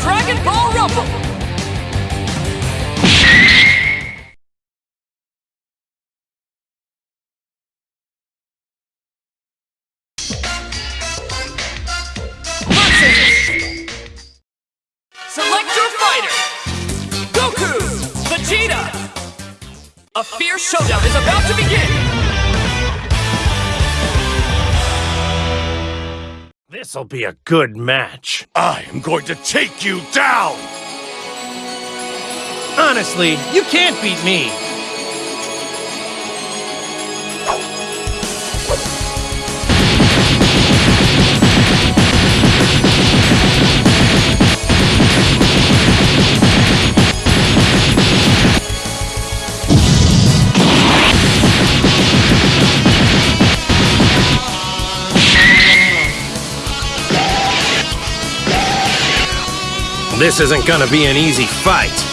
Dragon Ball Rumble! Select your fighter! Goku! Vegeta! A fierce showdown is about to begin! This'll be a good match. I am going to take you down! Honestly, you can't beat me. This isn't gonna be an easy fight.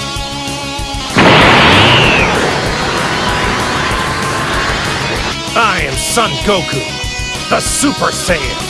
I am Son Goku, the Super Saiyan.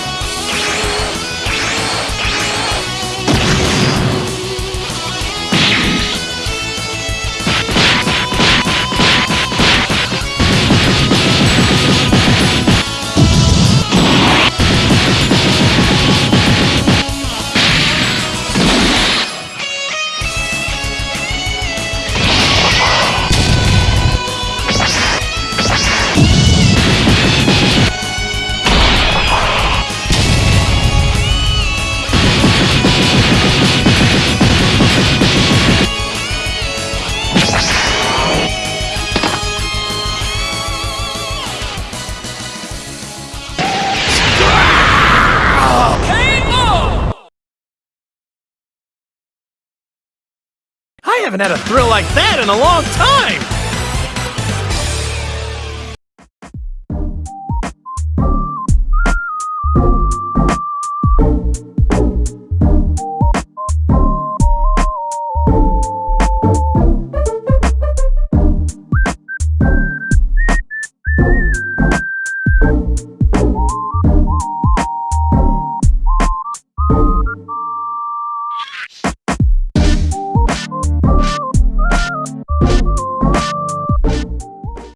I haven't had a thrill like that in a long time!